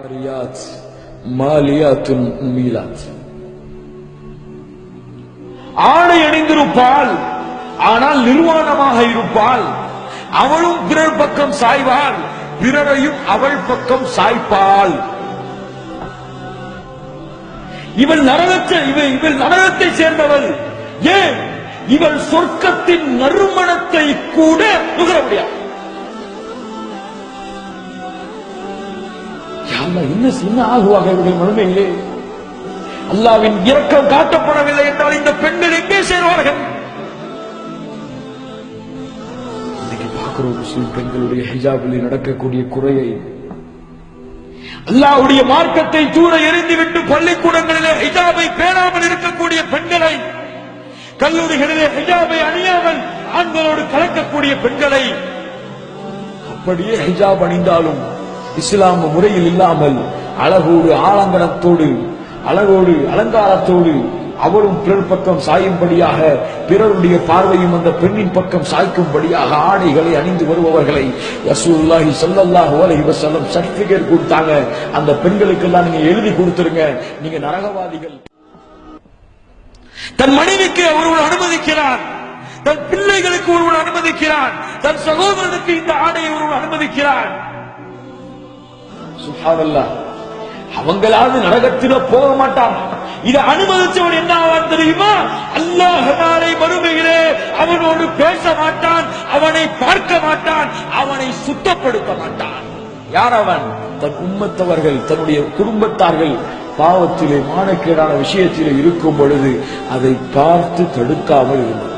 ஆரியாத் மாலியாத்துன் மீலாத் ஆடை அணிந்திருப்பாள் ஆனால் நிர்வாணமாக இருப்பாள். அவளும் பிறர் பக்கம் சாய்வாள் பிறரையும் அவள் பக்கம் சாய்ப்பாள். இவள் நரகத்தை இவள் இவள் நரகத்தை சேர்ந்தவள். ஏன்? இவள் சொர்க்கத்தின் நறுமணத்தை கூட நுகர முடியாது அல்ல இன்னும் என்ன ஆகுவாக ஆகுவாங்க இவருடைய முழுமையிலே அல்லாவின் இரக்கம் காட்டப்படவில்லை என்றால் இந்த பெண்கள் எங்கே சேருவார்கள்? இன்னைக்கு பார்க்கிறோம் முஸ்லிம் பெண்களுடைய ஹிஜாபில் நடக்கக்கூடிய குறையை. அல்லாஹ்வுடைய மார்க்கத்தை தூர எறிந்துவிட்டு பள்ளிக்கூடங்களிலே ஹிஜாபை பேணாமல் இருக்கக்கூடிய பெண்களை கல்லூரிகளிலே ஹிஜாபை அணியாமல் ஆண்களோடு கலக்கக்கூடிய பெண்களை அப்படியே ஹிஜாப் அணிந்தாலும் இஸ்லாம் முறையில் இல்லாமல் அழகோடு ஆலங்கனத்தோடு அழகோடு அலங்காரத்தோடு அவரும் பிறர் பக்கம் சாயும்படியாக பிறருடைய பார்வையும் அந்த பெண்ணின் பக்கம் சாய்க்கும்படியாக ஆடைகளை அணிந்து வருபவர்களை யசூல்லாஹி ஸல்லல்லாஹு அலஹி வசல்லம் சர்டிபிகேட் கொடுத்தாங்க. அந்த பெண்களுக்கெல்லாம் நீங்க எழுதி கொடுத்துருங்க. நீங்க நரகவாதிகள். தன் மனைவிக்கு ஒருவன் அனுமதிக்கிறான் தன் பிள்ளைகளுக்கு ஒருவன் அனுமதிக்கிறான் தன் சகோதரனுக்கு இந்த ஆடையை ஒருவன் அனுமதிக்கிறான் சுப்ஹானல்லாஹ் அவங்களாவது நரகத்தில போக மாட்டான். இதை அனுமதிச்சவன் என்ன ஆவான் தெரியுமா? அல்லாஹ் நாளை மறுமையிலே அவனோடு பேச மாட்டான் அவனை பார்க்க மாட்டான் அவனை சுத்தப்படுத்த மாட்டான். யார் அவன்? தன் உம்மத்தவர்கள் தன்னுடைய குடும்பத்தார்கள் பாவத்திலே மானக்கேடான விஷயத்திலே இருக்கும் பொழுது அதை பார்த்து தடுக்காமல் இருந்தது.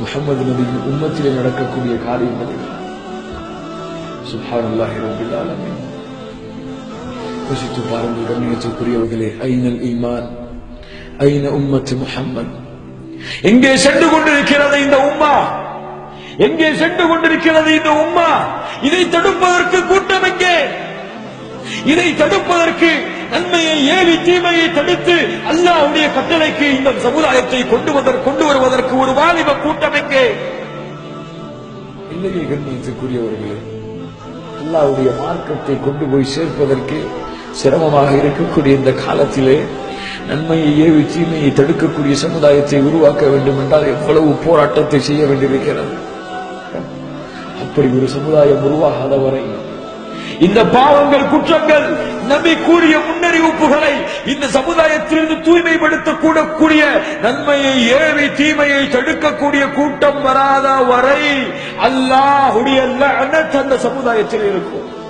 முகமது நபியின் உம்மத்திலே நடக்கக்கூடிய காரியங்கள் சுப்ஹானல்லாஹி ரப்பில் ஆலமீன் யோசித்து பாருங்கள் கண்ணியத்துக்குரியவர்களே ஐநல் ஈமான் ஐன உம்மத்து முஹம்மத் எங்கே சென்று கொண்டிருக்கிறது இந்த உம்மா எங்கே சென்று கொண்டிருக்கிறது இந்த உம்மா இதை தடுப்பதற்கு கூட்டம் எங்கே இதை தடுப்பதற்கு நன்மையை ஏவி தீமையை தடுத்து அல்லாவுடைய கட்டளைக்கு இந்த சமுதாயத்தை கொண்டு வதற்கு கொண்டு வருவதற்கு ஒரு வாலிப கூட்டம் எங்கே இல்லையே கண்ணியத்துக்குரியவர்களே அல்லாவுடைய மார்க்கத்தை கொண்டு போய் சேர்ப்பதற்கு சிரமமாக இருக்கக்கூடிய இந்த காலத்திலே நன்மையை ஏவி தீமையை தடுக்கக்கூடிய சமுதாயத்தை உருவாக்க வேண்டும் என்றால் எவ்வளவு போராட்டத்தை செய்ய வேண்டியிருக்கிறது? அப்படி ஒரு சமுதாயம் உருவாகாத வரை இந்த பாவங்கள் குற்றங்கள் நம்பி கூறிய முன்னறிவிப்புகளை இந்த சமுதாயத்திலிருந்து தூய்மைப்படுத்த கூடக்கூடிய நன்மையை ஏவி தீமையை தடுக்கக்கூடிய கூட்டம் வராத வரை அல்லாஹுடைய அந்த சமுதாயத்தில் இருக்கும்.